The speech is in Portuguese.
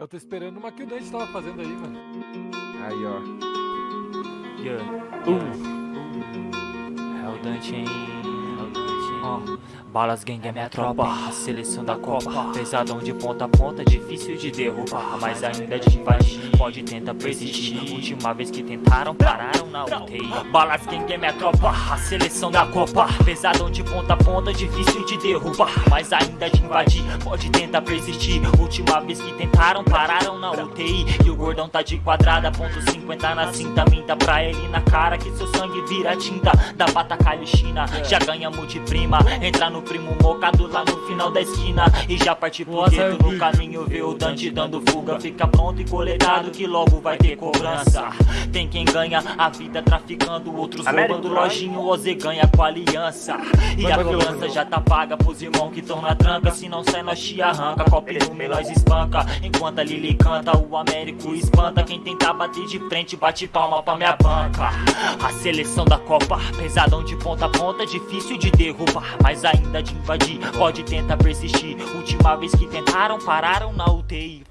Eu tô esperando uma que o Dante tava fazendo aí, mano. Aí, ó. Yeah. Uh. É o Dante, hein? Balas Gang é minha tropa, a seleção da Copa. Pesadão de ponta a ponta, difícil de derrubar. Mas ainda de invadir, pode tentar persistir. Última vez que tentaram, pararam na UTI Balas Gang é minha tropa, a seleção da Copa. Pesadão de ponta a ponta, difícil de derrubar. Mas ainda de invadir, pode tentar persistir. Última vez que tentaram, pararam na UTI E o gordão tá de quadrada, ponto 50 na cinta. Minta pra ele na cara que seu sangue vira tinta. Da Batacalho China, já ganhamos de prima Entra no primo mocado lá no final da esquina. E já parti pro gueto no caminho Vê o Dante dando fuga. Fica pronto e coletado que logo vai ter cobrança. Tem quem ganha a vida traficando Outros roubando. Lojinho Oze ganha com a aliança. E a cobrança já tá paga pros irmãos que tão na tranca. Se não sai nós te arranca. Copo no nós espanca. Enquanto a Lili canta o Américo espanta. Quem tentar bater de frente bate palma pra minha banca. A seleção da Copa Pesadão de ponta a ponta Difícil de derrubar Mas ainda de invadir. Pode tentar persistir. Última vez que tentaram, pararam na UTI